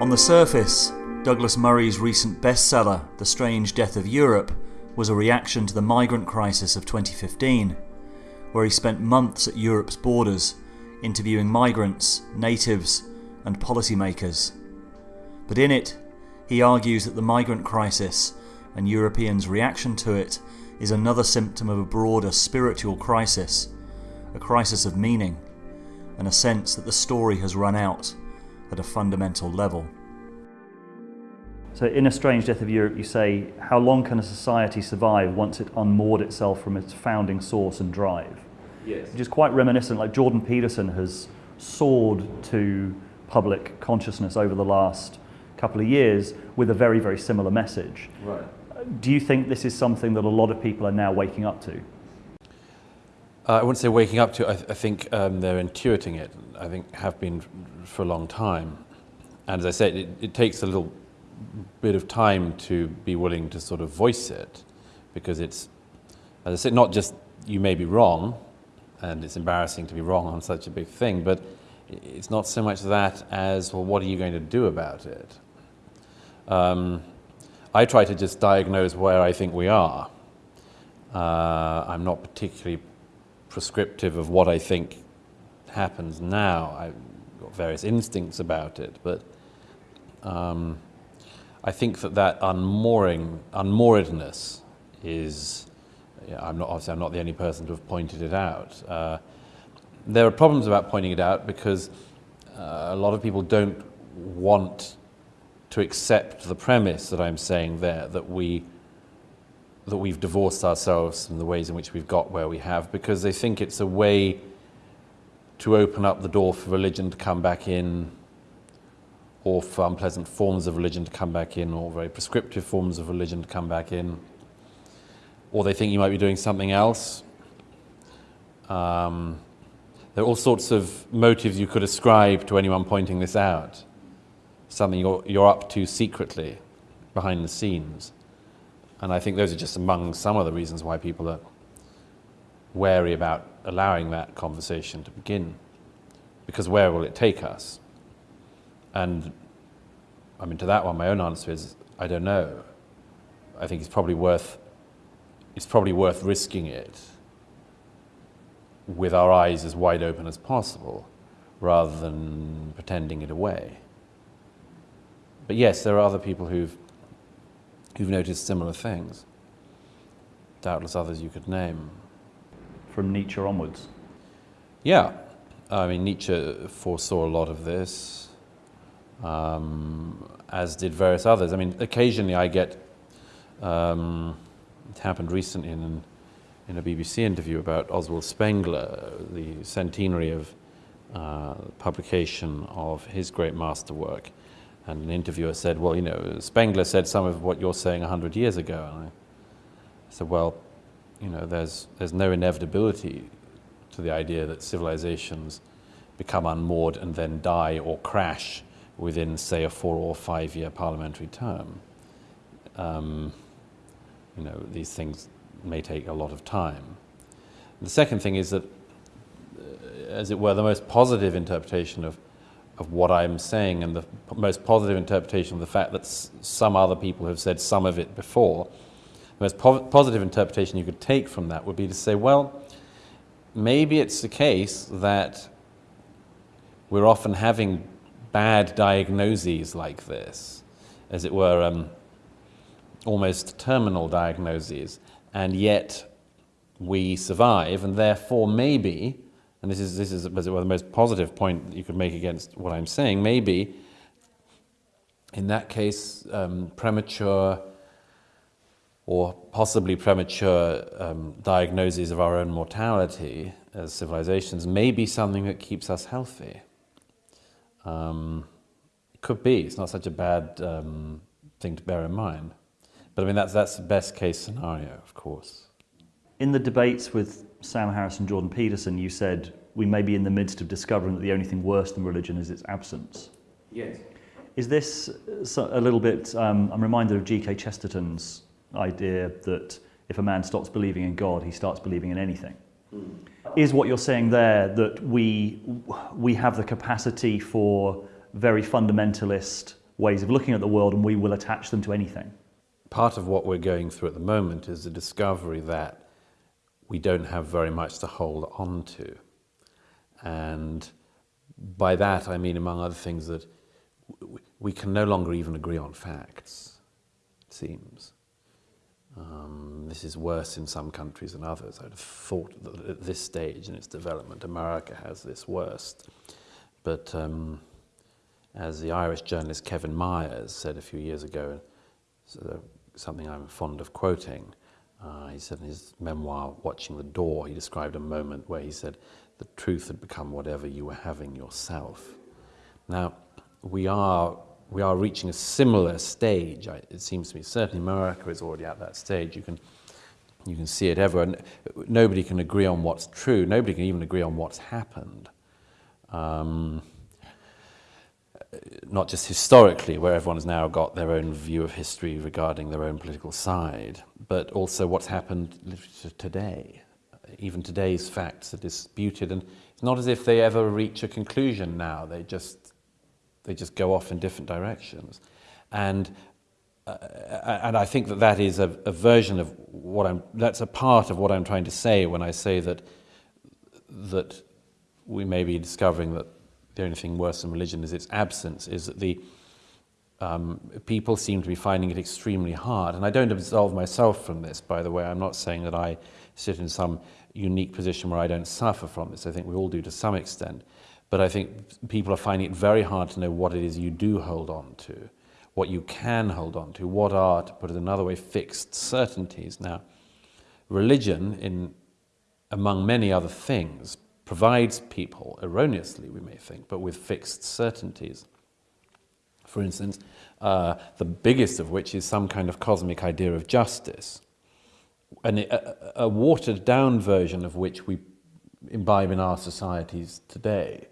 On the surface, Douglas Murray's recent bestseller, The Strange Death of Europe, was a reaction to the migrant crisis of 2015, where he spent months at Europe's borders interviewing migrants, natives, and policymakers. But in it, he argues that the migrant crisis and Europeans' reaction to it is another symptom of a broader spiritual crisis, a crisis of meaning, and a sense that the story has run out at a fundamental level. So, in A Strange Death of Europe, you say, How long can a society survive once it unmoored itself from its founding source and drive? Yes. Which is quite reminiscent, like Jordan Peterson has soared to public consciousness over the last couple of years with a very, very similar message. Right. Do you think this is something that a lot of people are now waking up to? Uh, I wouldn't say waking up to. I, th- I think um, they're intuiting it. I think have been for a long time. And as I said, it, it takes a little bit of time to be willing to sort of voice it, because it's, as I said, not just you may be wrong, and it's embarrassing to be wrong on such a big thing, but it's not so much that as well, what are you going to do about it? Um, I try to just diagnose where I think we are. Uh, I'm not particularly prescriptive of what I think happens now. I've got various instincts about it, but um, I think that that unmooring, unmooredness is. I'm not obviously I'm not the only person to have pointed it out. Uh, there are problems about pointing it out because uh, a lot of people don't want to accept the premise that I'm saying there that we that we've divorced ourselves from the ways in which we've got where we have because they think it's a way to open up the door for religion to come back in or for unpleasant forms of religion to come back in or very prescriptive forms of religion to come back in. Or they think you might be doing something else. Um, there are all sorts of motives you could ascribe to anyone pointing this out. Something you're, you're up to secretly behind the scenes. And I think those are just among some of the reasons why people are wary about allowing that conversation to begin. Because where will it take us? And I mean, to that one, my own answer is I don't know. I think it's probably worth, it's probably worth risking it with our eyes as wide open as possible rather than pretending it away. But yes, there are other people who've, who've noticed similar things. Doubtless others you could name. From Nietzsche onwards? Yeah. I mean, Nietzsche foresaw a lot of this, um, as did various others. I mean, occasionally I get, um, it happened recently in, in a BBC interview about Oswald Spengler, the centenary of uh, publication of his great masterwork. And an interviewer said, Well, you know, Spengler said some of what you're saying 100 years ago. And I said, Well, you know, there's, there's no inevitability to the idea that civilizations become unmoored and then die or crash within, say, a four or five year parliamentary term. Um, you know, these things may take a lot of time. The second thing is that, as it were, the most positive interpretation of of what I'm saying and the most positive interpretation of the fact that some other people have said some of it before, the most po positive interpretation you could take from that would be to say, well, maybe it's the case that we're often having bad diagnoses like this, as it were, um, almost terminal diagnoses, and yet we survive, and therefore maybe and this is, this is as it were, the most positive point you could make against what I'm saying, maybe in that case, um, premature or possibly premature um, diagnoses of our own mortality as civilizations may be something that keeps us healthy. Um, it could be. It's not such a bad um, thing to bear in mind. But I mean, that's, that's the best case scenario, of course. In the debates with Sam Harris and Jordan Peterson, you said we may be in the midst of discovering that the only thing worse than religion is its absence. Yes. Is this a little bit, um, I'm reminded of G.K. Chesterton's idea that if a man stops believing in God, he starts believing in anything. Mm. Is what you're saying there that we, we have the capacity for very fundamentalist ways of looking at the world and we will attach them to anything. Part of what we're going through at the moment is the discovery that we don't have very much to hold on to. And by that I mean, among other things, that we can no longer even agree on facts, it seems. Um, this is worse in some countries than others. I'd have thought that at this stage in its development, America has this worst. But um, as the Irish journalist Kevin Myers said a few years ago, something I'm fond of quoting, uh, he said in his memoir, Watching the Door, he described a moment where he said, the truth had become whatever you were having yourself. Now, we are, we are reaching a similar stage, it seems to me. Certainly America is already at that stage. You can, you can see it everywhere. Nobody can agree on what's true. Nobody can even agree on what's happened. Um, not just historically, where everyone has now got their own view of history regarding their own political side, but also what's happened today. Even today's facts are disputed, and it's not as if they ever reach a conclusion now. They just, they just go off in different directions. And, uh, and I think that that is a, a version of what I'm, that's a part of what I'm trying to say when I say that, that we may be discovering that the only thing worse than religion is its absence, is that the um, people seem to be finding it extremely hard. And I don't absolve myself from this, by the way. I'm not saying that I sit in some unique position where I don't suffer from this. I think we all do to some extent. But I think people are finding it very hard to know what it is you do hold on to, what you can hold on to, what are, to put it another way, fixed certainties. Now, religion, in, among many other things, provides people, erroneously we may think, but with fixed certainties. For instance, uh, the biggest of which is some kind of cosmic idea of justice, and a, a watered down version of which we imbibe in our societies today.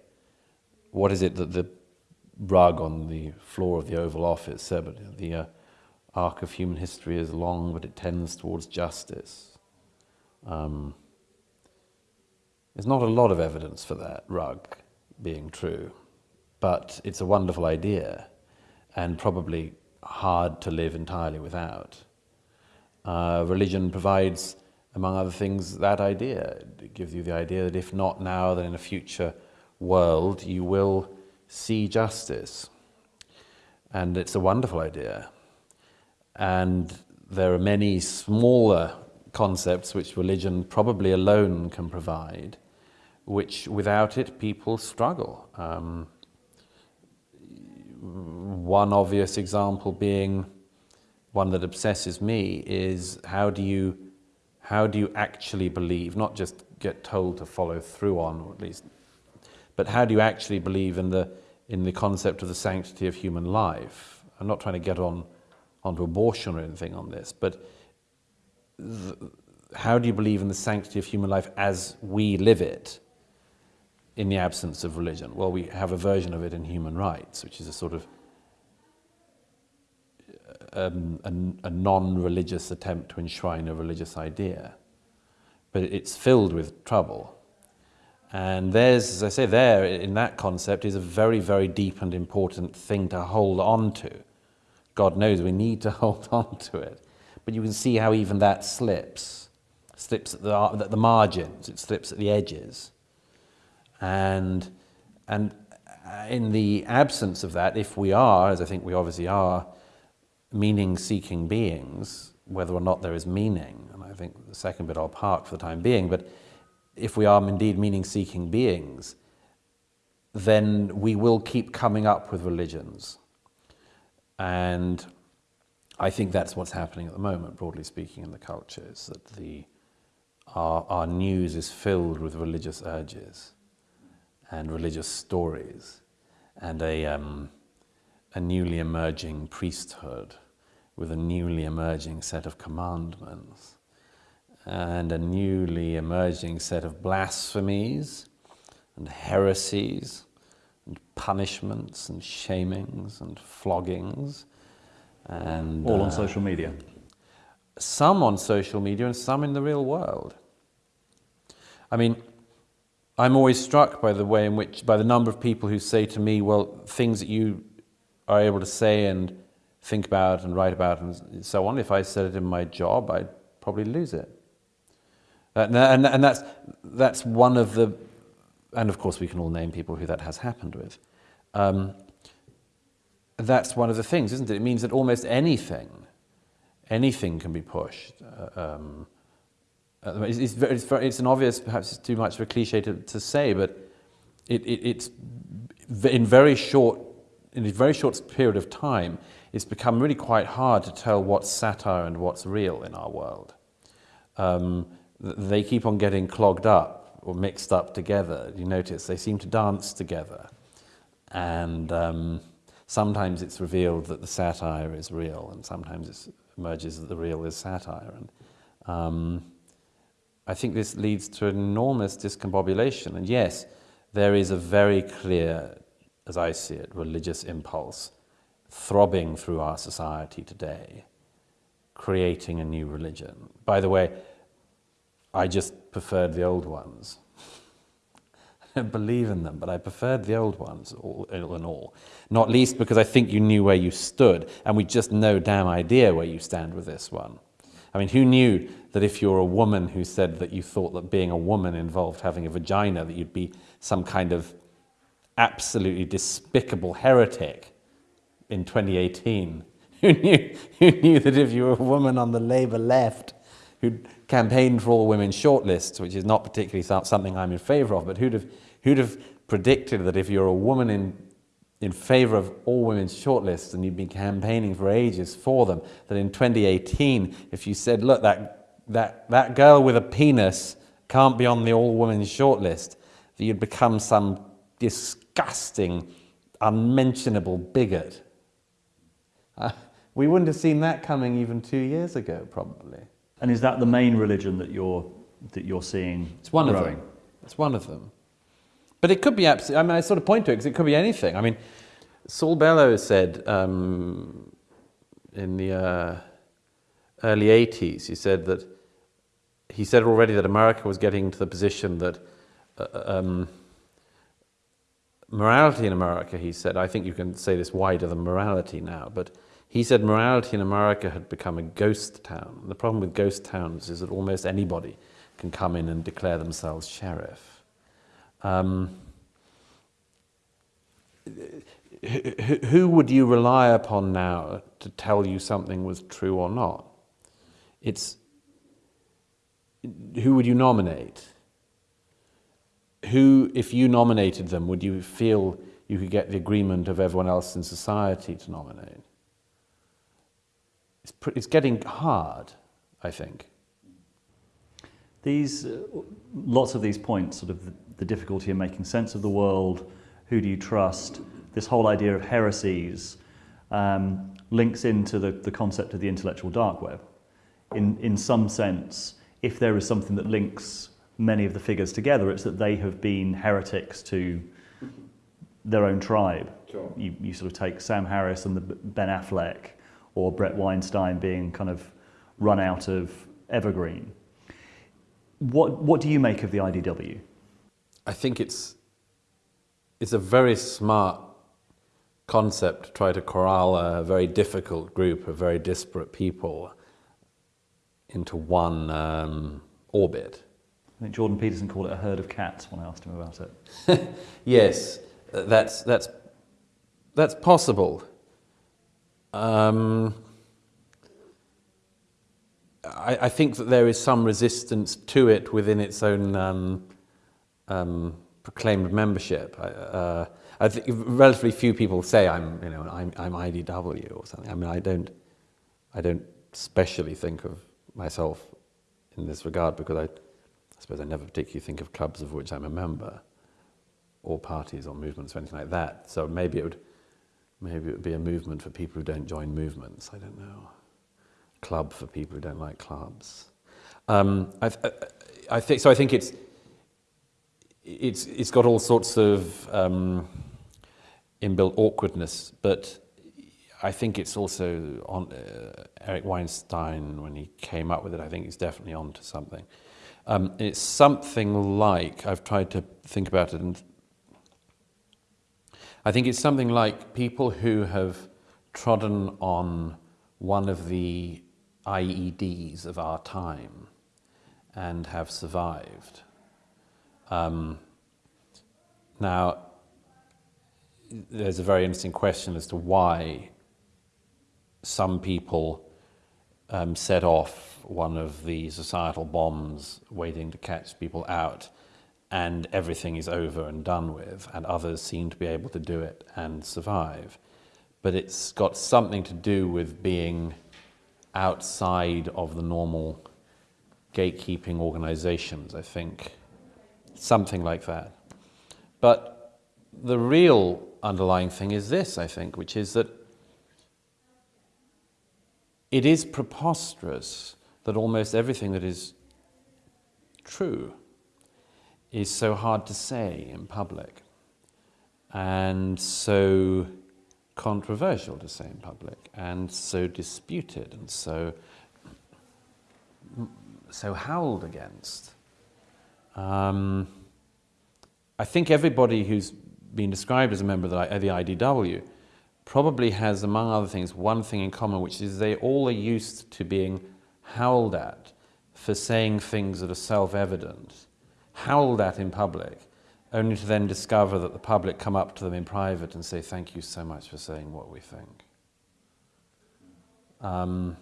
What is it that the rug on the floor of the Oval Office said? The uh, arc of human history is long, but it tends towards justice. Um, there's not a lot of evidence for that rug being true, but it's a wonderful idea and probably hard to live entirely without. Uh, religion provides, among other things, that idea. It gives you the idea that if not now, then in a future world you will see justice. And it's a wonderful idea. And there are many smaller concepts which religion probably alone can provide which without it people struggle. Um, one obvious example being one that obsesses me is how do you how do you actually believe not just get told to follow through on or at least but how do you actually believe in the in the concept of the sanctity of human life i'm not trying to get on onto abortion or anything on this but how do you believe in the sanctity of human life as we live it in the absence of religion? Well, we have a version of it in human rights, which is a sort of um, a, a non-religious attempt to enshrine a religious idea. But it's filled with trouble. And there's, as I say, there in that concept is a very, very deep and important thing to hold on to. God knows we need to hold on to it. But you can see how even that slips. Slips at the, at the margins, it slips at the edges. And, and uh, in the absence of that, if we are, as I think we obviously are, meaning-seeking beings, whether or not there is meaning, and I think the second bit I'll park for the time being, but if we are indeed meaning-seeking beings, then we will keep coming up with religions. And I think that's what's happening at the moment, broadly speaking, in the culture, is that the, our, our news is filled with religious urges and religious stories and a, um, a newly emerging priesthood with a newly emerging set of commandments and a newly emerging set of blasphemies and heresies and punishments and shamings and floggings and all on uh, social media. some on social media and some in the real world. I mean I'm always struck by the way in which, by the number of people who say to me, well, things that you are able to say and think about and write about and so on. If I said it in my job, I'd probably lose it. And, and, and that's, that's one of the, and of course we can all name people who that has happened with. Um, that's one of the things, isn't it? It means that almost anything, anything can be pushed. Uh, um, it's, it's, very, it's, very, it's, an obvious, perhaps it's too much of a cliche to, to say, but it, it, it's in very short, in a very short period of time, it's become really quite hard to tell what's satire and what's real in our world. Um, they keep on getting clogged up or mixed up together. You notice they seem to dance together. And um, sometimes it's revealed that the satire is real, and sometimes it emerges that the real is satire. And um, I think this leads to enormous discombobulation. And yes, there is a very clear, as I see it, religious impulse throbbing through our society today, creating a new religion. By the way, I just preferred the old ones. I don't believe in them, but I preferred the old ones, all in all. Not least because I think you knew where you stood, and we just no damn idea where you stand with this one. I mean, who knew that if you're a woman who said that you thought that being a woman involved having a vagina, that you'd be some kind of absolutely despicable heretic in 2018? Who knew, who knew that if you were a woman on the Labour left who campaigned for all women shortlists, which is not particularly something I'm in favour of, but who'd have, who'd have predicted that if you're a woman in, in favour of all women's shortlists and you've been campaigning for ages for them, that in 2018, if you said, look, that, that, that girl with a penis can't be on the all women's shortlist, that you'd become some disgusting, unmentionable bigot. Uh, we wouldn't have seen that coming even two years ago, probably. And is that the main religion that you're, that you're seeing It's one growing? of them. It's one of them. But it could be absolutely, I mean, I sort of point to it because it could be anything. I mean, Saul Bellow said um, in the uh, early 80s, he said that, he said already that America was getting to the position that uh, um, morality in America, he said, I think you can say this wider than morality now, but he said morality in America had become a ghost town. The problem with ghost towns is that almost anybody can come in and declare themselves sheriff. Um, who would you rely upon now to tell you something was true or not? It's who would you nominate? Who, if you nominated them, would you feel you could get the agreement of everyone else in society to nominate? it's, it's getting hard, I think. These, uh, lots of these points, sort of the, difficulty in making sense of the world, who do you trust, this whole idea of heresies um, links into the, the concept of the intellectual dark web. In, in some sense, if there is something that links many of the figures together, it's that they have been heretics to their own tribe. Sure. You, you sort of take Sam Harris and the Ben Affleck or Bret Weinstein being kind of run out of Evergreen. What, what do you make of the IDW? I think it's, it's a very smart concept to try to corral a very difficult group of very disparate people into one um, orbit. I think Jordan Peterson called it a herd of cats when I asked him about it. yes, that's, that's, that's possible. Um, I, I, think that there is some resistance to it within its own um, um, proclaimed membership. I, uh, I think relatively few people say I'm, you know, I'm, I'm IDW or something. I mean, I don't, I don't specially think of myself in this regard because I, I suppose I never particularly think of clubs of which I'm a member, or parties or movements or anything like that. So maybe it would Maybe it would be a movement for people who don't join movements. I don't know. Club for people who don't like clubs. Um, I, I think so. I think it's it's it's got all sorts of um, inbuilt awkwardness, but I think it's also on uh, Eric Weinstein when he came up with it. I think he's definitely onto something. Um, it's something like I've tried to think about it and I think it's something like people who have trodden on one of the IEDs of our time and have survived. Um, now, there's a very interesting question as to why some people um, set off one of the societal bombs waiting to catch people out and everything is over and done with, and others seem to be able to do it and survive. But it's got something to do with being outside of the normal gatekeeping organizations, I think. Something like that. But the real underlying thing is this, I think, which is that it is preposterous that almost everything that is true is so hard to say in public and so controversial to say in public and so disputed and so so howled against. Um, I think everybody who's been described as a member of the, the IDW probably has, among other things, one thing in common, which is they all are used to being howled at for saying things that are self-evident, howled at in public, only to then discover that the public come up to them in private and say, thank you so much for saying what we think. Um,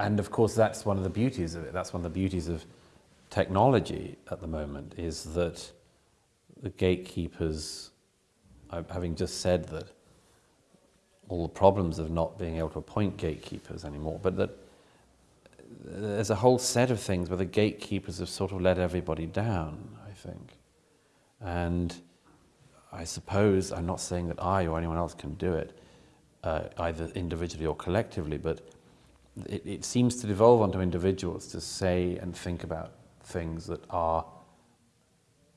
and of course, that's one of the beauties of it. That's one of the beauties of technology at the moment is that the gatekeepers, having just said that all the problems of not being able to appoint gatekeepers anymore, but that there's a whole set of things where the gatekeepers have sort of let everybody down, I think. And I suppose, I'm not saying that I or anyone else can do it, uh, either individually or collectively, but it, it seems to devolve onto individuals to say and think about things that are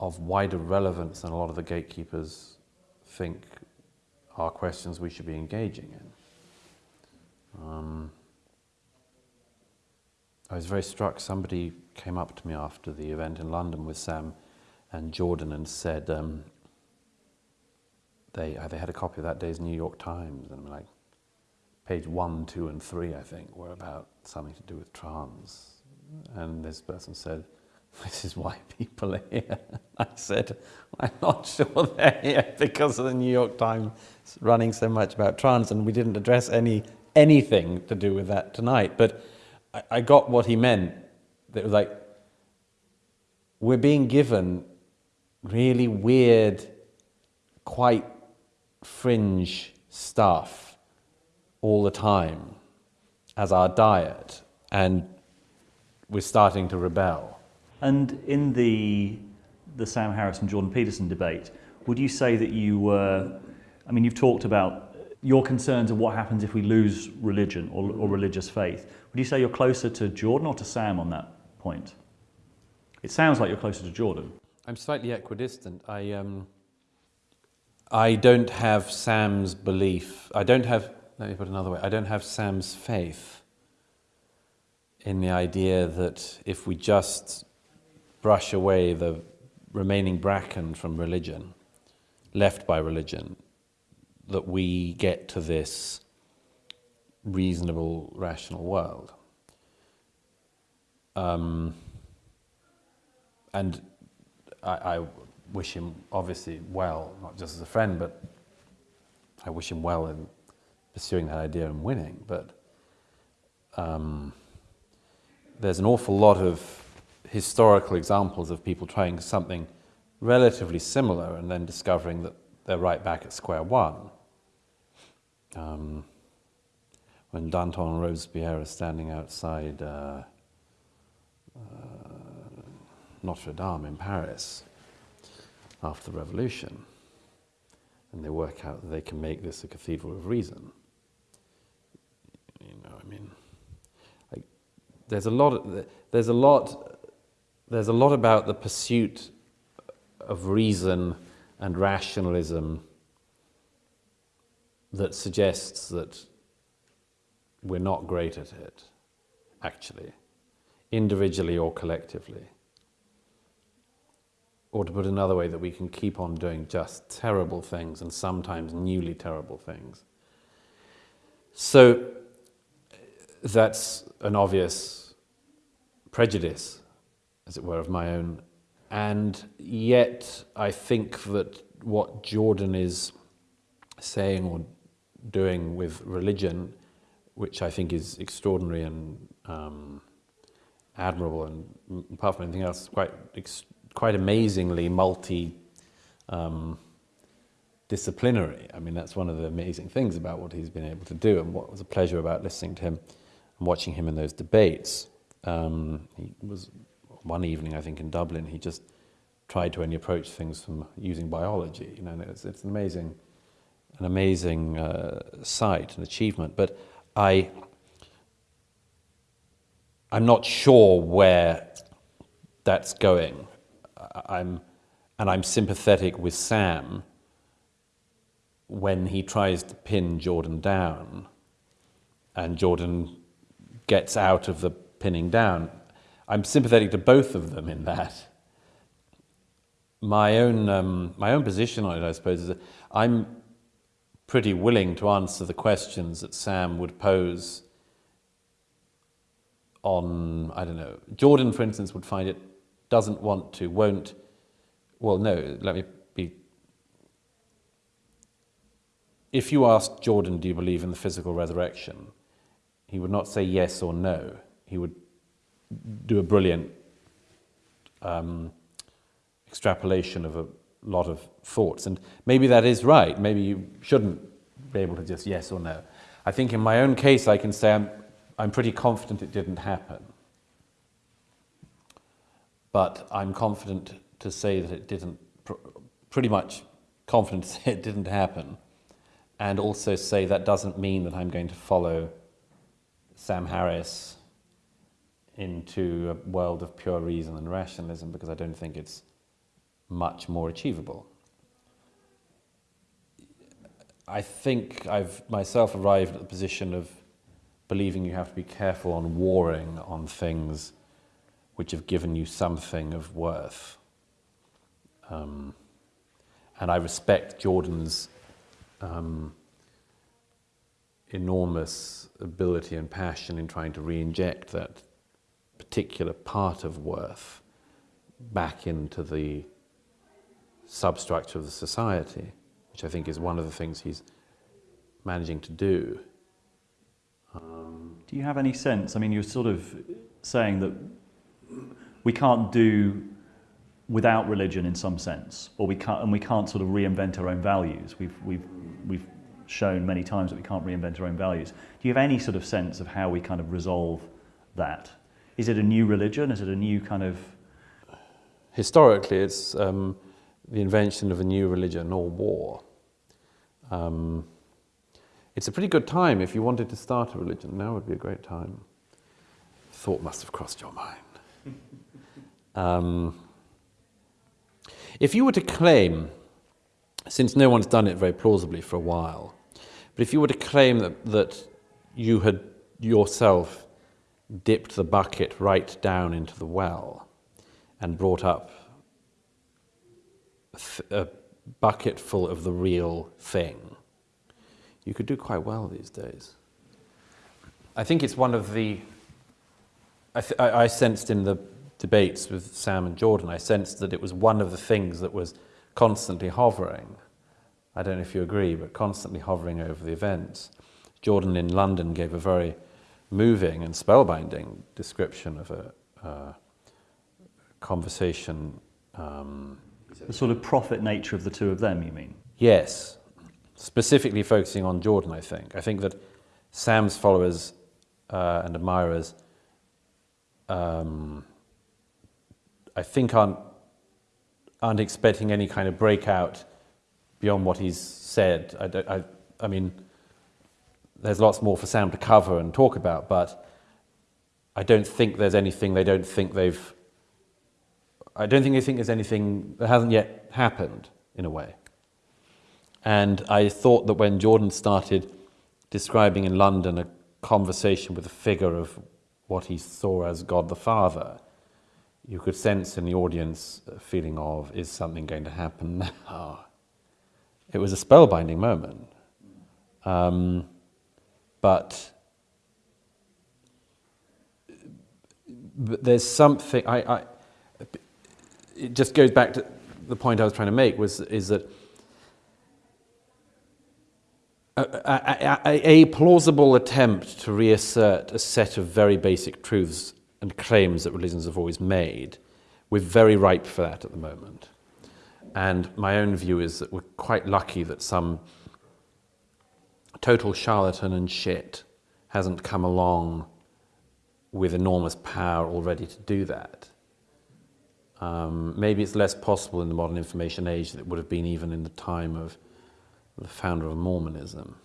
of wider relevance than a lot of the gatekeepers think are questions we should be engaging in. Um, I was very struck, somebody came up to me after the event in London with Sam and Jordan and said um, they, they had a copy of that day's New York Times and I'm like, page one, two and three, I think, were about something to do with trans. And this person said, this is why people are here. I said, I'm not sure they're here because of the New York Times running so much about trans, and we didn't address any anything to do with that tonight. But I, I got what he meant. It was like, we're being given really weird, quite fringe stuff all the time as our diet, and we're starting to rebel. And in the, the Sam Harris and Jordan Peterson debate, would you say that you were, I mean, you've talked about your concerns of what happens if we lose religion or, or religious faith. Would you say you're closer to Jordan or to Sam on that point? It sounds like you're closer to Jordan. I'm slightly equidistant. I, um, I don't have Sam's belief. I don't have, let me put it another way, I don't have Sam's faith in the idea that if we just brush away the remaining bracken from religion, left by religion, that we get to this reasonable, rational world. Um, and I, I, wish him obviously well, not just as a friend, but I wish him well in pursuing that idea and winning. But um, there's an awful lot of historical examples of people trying something relatively similar and then discovering that they're right back at square one. Um, when Danton and Robespierre are standing outside uh, uh, Notre Dame in Paris after the revolution, and they work out that they can make this a cathedral of reason. You know, I mean, like, there's a lot. There's a lot there's a lot about the pursuit of reason and rationalism that suggests that we're not great at it, actually, individually or collectively. or to put another way, that we can keep on doing just terrible things and sometimes newly terrible things. So that's an obvious prejudice, as it were, of my own. And yet, I think that what Jordan is saying or doing with religion, which I think is extraordinary and um, admirable, and apart from anything else, quite quite amazingly multi. Um, disciplinary. I mean, that's one of the amazing things about what he's been able to do, and what was a pleasure about listening to him and watching him in those debates. Um, he was one evening, I think, in Dublin. He just tried to only approach things from using biology. You know, it's, it's an amazing, an amazing uh, sight and achievement. But I, I'm not sure where that's going. I'm, and I'm sympathetic with Sam when he tries to pin Jordan down, and Jordan gets out of the pinning down. I'm sympathetic to both of them in that. My own, um, my own position on it, I suppose, is that I'm pretty willing to answer the questions that Sam would pose on, I don't know, Jordan, for instance, would find it, doesn't want to, won't, well, no, let me be. If you ask Jordan, do you believe in the physical resurrection? He would not say yes or no. He would do a brilliant um, extrapolation of a lot of thoughts. And maybe that is right. Maybe you shouldn't be able to just yes or no. I think in my own case, I can say I'm, I'm pretty confident it didn't happen. But I'm confident to say that it didn't, pr- pretty much confident to say it didn't happen. And also say that doesn't mean that I'm going to follow Sam Harris into a world of pure reason and rationalism because I don't think it's much more achievable. I think I've myself arrived at the position of believing you have to be careful on warring on things which have given you something of worth. Um, and I respect Jordan's um, enormous ability and passion in trying to re-inject that particular part of worth back into the substructure of the society, which I think is one of the things he's managing to do. Um, do you have any sense? I mean, you're sort of saying that we can't do without religion in some sense, or we can't, and we can't sort of reinvent our own values. We've, we've, we've shown many times that we can't reinvent our own values. Do you have any sort of sense of how we kind of resolve that? Is it a new religion? Is it a new kind of. Historically, it's um, the invention of a new religion or war. Um, it's a pretty good time if you wanted to start a religion. Now would be a great time. Thought must have crossed your mind. Um, if you were to claim since no one's done it very plausibly for a while. But if you were to claim that, that you had yourself dipped the bucket right down into the well and brought up a bucket full of the real thing, you could do quite well these days. I think it's one of the. I, th- I sensed in the debates with Sam and Jordan, I sensed that it was one of the things that was constantly hovering. I don't know if you agree, but constantly hovering over the events. Jordan in London gave a very moving and spellbinding description of a uh, conversation. Um, the sort of prophet nature of the two of them, you mean? Yes, specifically focusing on Jordan, I think. I think that Sam's followers uh, and admirers, um, I think, aren't aren't expecting any kind of breakout beyond what he's said. I, I, I mean, there's lots more for Sam to cover and talk about, but I don't think there's anything they don't think they've. I don't think they think there's anything that hasn't yet happened, in a way. And I thought that when Jordan started describing in London a conversation with a figure of what he saw as God the Father, you could sense in the audience a feeling of, is something going to happen now? It was a spellbinding moment. Um, but, but there's something, I, I, it just goes back to the point I was trying to make, was, is that a, a, a, a, plausible attempt to reassert a set of very basic truths and claims that religions have always made, we're very ripe for that at the moment. And my own view is that we're quite lucky that some total charlatan and shit hasn't come along with enormous power already to do that. Um, maybe it's less possible in the modern information age than it would have been even in the time of the founder of Mormonism,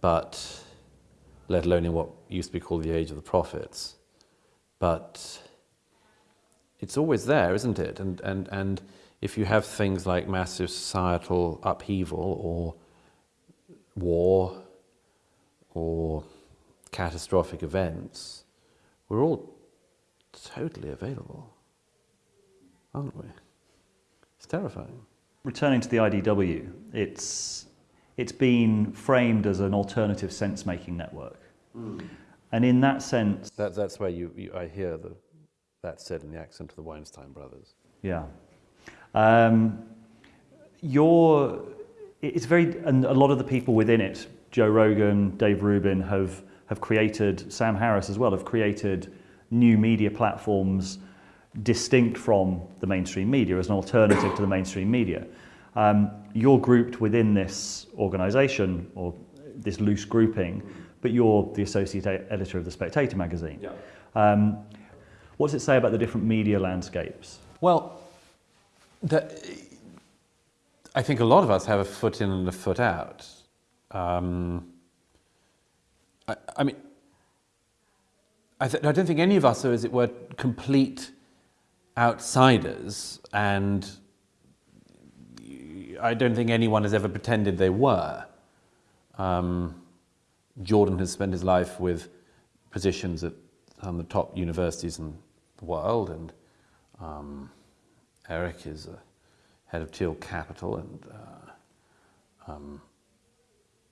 but let alone in what used to be called the age of the prophets. But it's always there, isn't it? And, and, and if you have things like massive societal upheaval or war or catastrophic events, we're all totally available, aren't we? It's terrifying returning to the IDW, it's, it's been framed as an alternative sense-making network. Mm. And in that sense... That, that's where you, you, I hear the, that said in the accent of the Weinstein brothers. Yeah. Um, you're, it's very, and a lot of the people within it, Joe Rogan, Dave Rubin, have, have created, Sam Harris as well, have created new media platforms distinct from the mainstream media, as an alternative to the mainstream media. Um, you're grouped within this organisation or this loose grouping, but you're the associate editor of the Spectator magazine. Yeah. Um, what does it say about the different media landscapes? Well, I think a lot of us have a foot in and a foot out. Um, I, I, mean, I, I, don't think any of us are, as it were, complete outsiders, and I don't think anyone has ever pretended they were. Um, Jordan has spent his life with positions at some of the top universities in the world, and um, Eric is a head of Thiel Capital, and uh, um,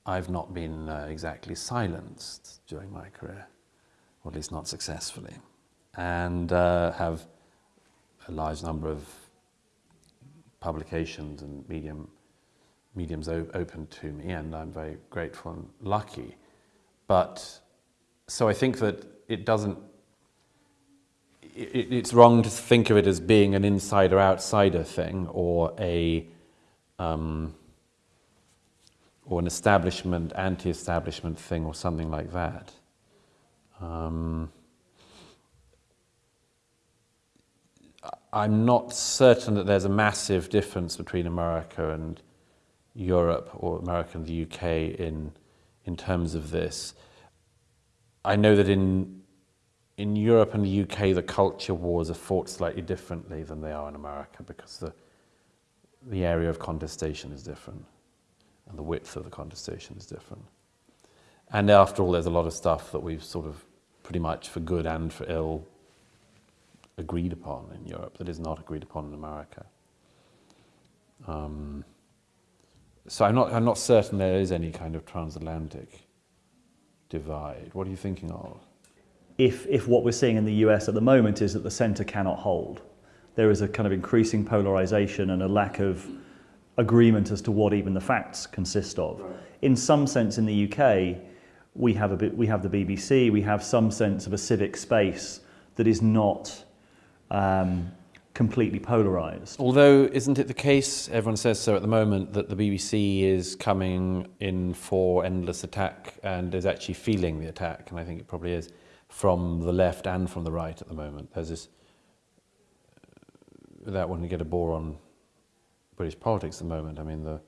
I've not been uh, exactly silenced during my career, or at least not successfully, and uh, have a large number of publications and medium, mediums open to me, and I'm very grateful and lucky. But so I think that it doesn't. It, it's wrong to think of it as being an insider-outsider thing or a um, or an establishment, anti-establishment thing, or something like that. Um, I'm not certain that there's a massive difference between America and Europe or America and the UK in, in terms of this. I know that in, in Europe and the UK, the culture wars are fought slightly differently than they are in America because the, the area of contestation is different and the width of the contestation is different. And after all, there's a lot of stuff that we've sort of pretty much for good and for ill agreed upon in Europe that is not agreed upon in America. Um, so I'm not, I'm not certain there is any kind of transatlantic divide. What are you thinking of? If, if what we're seeing in the US at the moment is that the centre cannot hold, there is a kind of increasing polarisation and a lack of agreement as to what even the facts consist of. Right. In some sense, in the UK, we have, a bit, we have the BBC, we have some sense of a civic space that is not um, completely polarised. Although, isn't it the case, everyone says so at the moment, that the BBC is coming in for endless attack and is actually feeling the attack, and I think it probably is, from the left and from the right at the moment. There's this, without wanting to get a bore on British politics at the moment, I mean, the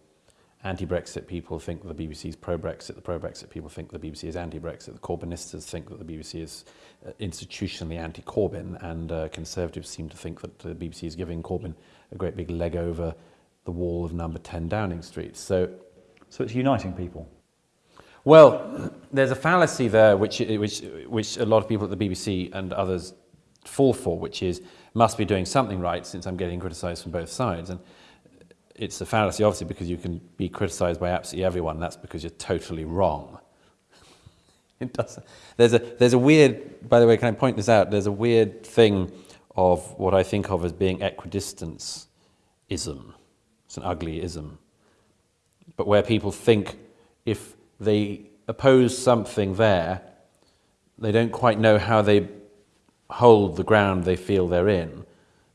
anti-Brexit people think the BBC is pro-Brexit, the pro-Brexit people think the BBC is anti-Brexit, the Corbynistas think that the BBC is uh, institutionally anti-Corbyn, and uh, Conservatives seem to think that the BBC is giving Corbyn a great big leg over the wall of number 10 Downing Street. So, so it's uniting people? Well, there's a fallacy there which, eh, which, which a lot of people at the BBC and others fall for, which is must be doing something right since I'm getting criticised from both sides. And it's a fallacy, obviously, because you can be criticised by absolutely everyone. That's because you're totally wrong. it doesn't. There's a there's a weird. By the way, can I point this out? There's a weird thing of what I think of as being equidistance ism. It's an ugly ism. But where people think if they oppose something there, they don't quite know how they hold the ground they feel they're in.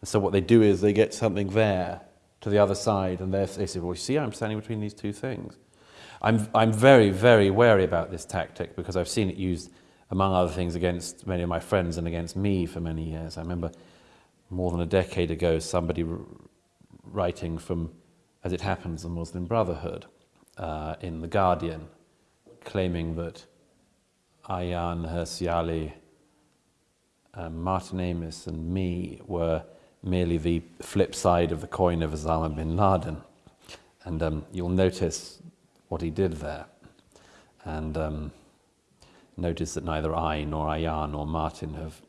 And so what they do is they get something there to the other side, and they say, well, you see, I'm standing between these two things. I'm, I'm very, very wary about this tactic because I've seen it used, among other things, against many of my friends and against me for many years. I remember more than a decade ago somebody writing from, as it happens, the Muslim Brotherhood uh, in The Guardian, claiming that Ayaan Hirsi Ali, um, Martin Amis, and me were merely the flip side of the coin of Osama bin Laden. And um, you'll notice what he did there. And um, notice that neither I, nor Ayaan, nor Martin have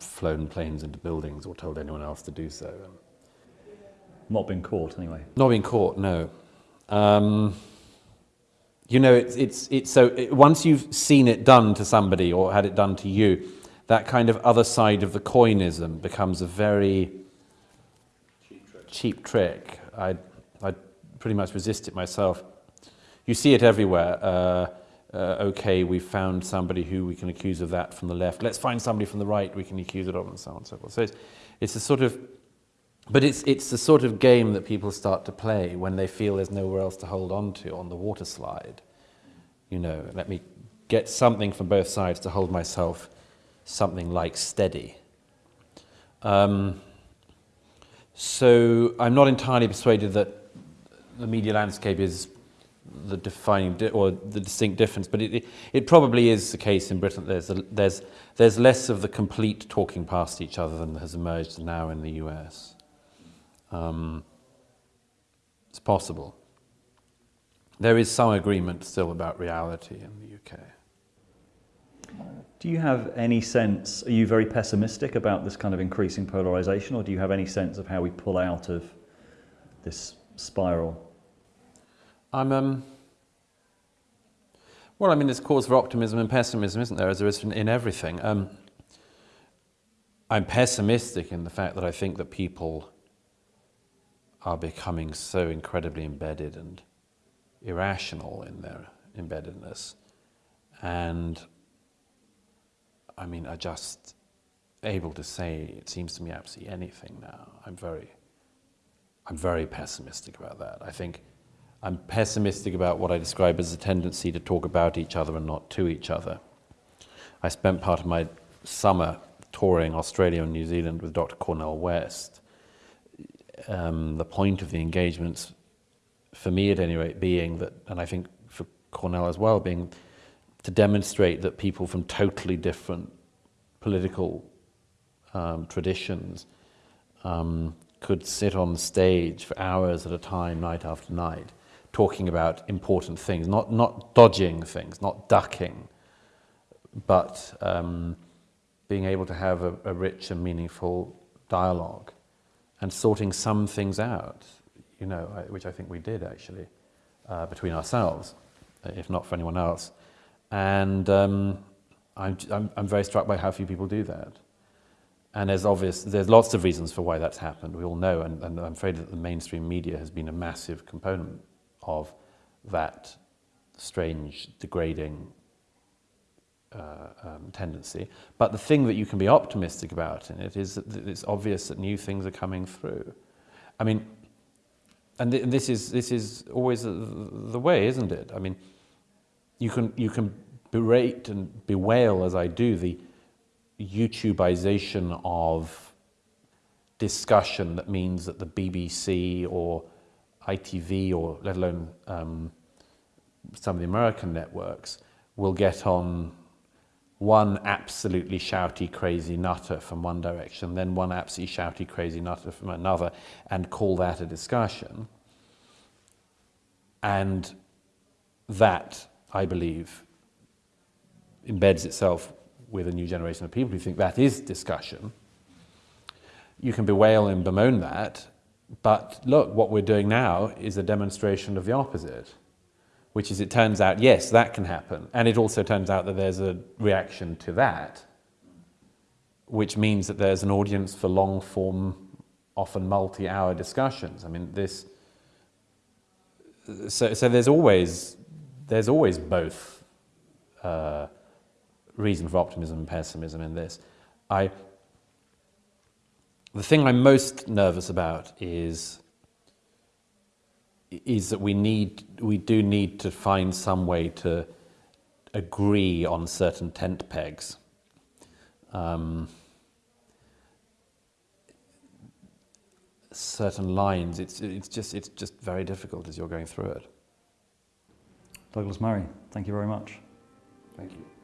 flown planes into buildings or told anyone else to do so. Not been caught, anyway. Not been caught, no. Um, you know, it's, it's, it's so it, once you've seen it done to somebody or had it done to you, that kind of other side of the coinism becomes a very cheap trick. Cheap trick. I, I pretty much resist it myself. You see it everywhere. Uh, uh, okay, we've found somebody who we can accuse of that from the left. Let's find somebody from the right we can accuse it of, and so on and so forth. So it's, it's a sort of, but it's, it's the sort of game that people start to play when they feel there's nowhere else to hold on to on the water slide. You know, let me get something from both sides to hold myself something like steady. Um, so I'm not entirely persuaded that the media landscape is the defining di- or the distinct difference, but it, it, it, probably is the case in Britain. There's, a, there's, there's less of the complete talking past each other than has emerged now in the US. Um, it's possible. There is some agreement still about reality in the UK. Do you have any sense, are you very pessimistic about this kind of increasing polarization, or do you have any sense of how we pull out of this spiral? I'm, um, well, I mean, there's cause for optimism and pessimism, isn't there, as there is in everything. Um, I'm pessimistic in the fact that I think that people are becoming so incredibly embedded and irrational in their embeddedness. And I mean, are just able to say, it seems to me, absolutely anything now. I'm very, I'm very pessimistic about that. I think I'm pessimistic about what I describe as a tendency to talk about each other and not to each other. I spent part of my summer touring Australia and New Zealand with Dr. Cornel West. Um, the point of the engagements, for me at any rate, being that, and I think for Cornel as well, being to demonstrate that people from totally different political um, traditions um, could sit on stage for hours at a time, night after night, talking about important things, not, not dodging things, not ducking, but um, being able to have a, a rich and meaningful dialogue and sorting some things out, you know, which I think we did actually, uh, between ourselves, if not for anyone else. And um, I'm, I'm, I'm very struck by how few people do that. And there's obvious, there's lots of reasons for why that's happened. We all know, and, and I'm afraid that the mainstream media has been a massive component of that strange, degrading uh, um, tendency. But the thing that you can be optimistic about in it is that it's obvious that new things are coming through. I mean, and, th- this is this is always the, the way, isn't it? I mean, you can, you can berate and bewail, as I do, the YouTubeization of discussion that means that the BBC or ITV or let alone um, some of the American networks will get on one absolutely shouty, crazy nutter from one direction, then one absolutely shouty, crazy nutter from another, and call that a discussion. And that I believe, embeds itself with a new generation of people who think that is discussion. You can bewail and bemoan that, but look, what we're doing now is a demonstration of the opposite, which is it turns out, yes, that can happen. And it also turns out that there's a reaction to that, which means that there's an audience for long form, often multi hour discussions. I mean, this. So, so there's always there's always both uh, reason for optimism and pessimism in this. I the thing I'm most nervous about is is that we need we do need to find some way to agree on certain tent pegs. Um, certain lines. It's it's just it's just very difficult as you're going through it. Douglas Murray, thank you very much. Thank you.